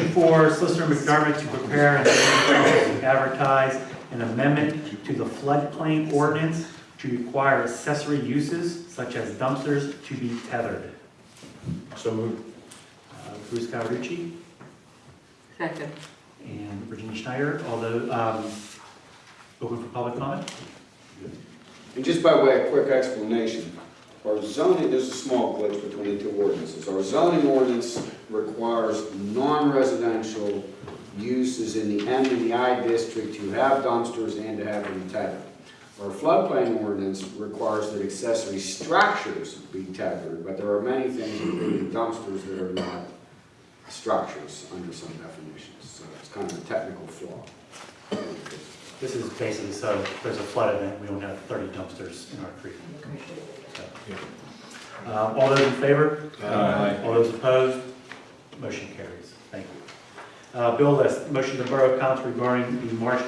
motion for Solicitor McDermott to prepare and advertise an amendment to the floodplain ordinance to require accessory uses such as dumpsters to be tethered. So moved. Uh, Bruce Cawerucci Second. and Virginia Schneider, although, um, open for public comment? And just by way of quick explanation, our zoning, there's a small glitch between the two ordinances. Our zoning ordinance requires non-residential uses in the M and the I district to have dumpsters and to have them tethered. Our floodplain ordinance requires that accessory structures be tethered, but there are many things, including dumpsters, that are not structures under some definitions. So it's kind of a technical flaw. This is basically so if there's a flood event, we don't have 30 dumpsters in our creek. So, uh, All those in favor? Aye. All those opposed? Motion carries. Thank you. Uh, Bill list, motion to Borough Council regarding the March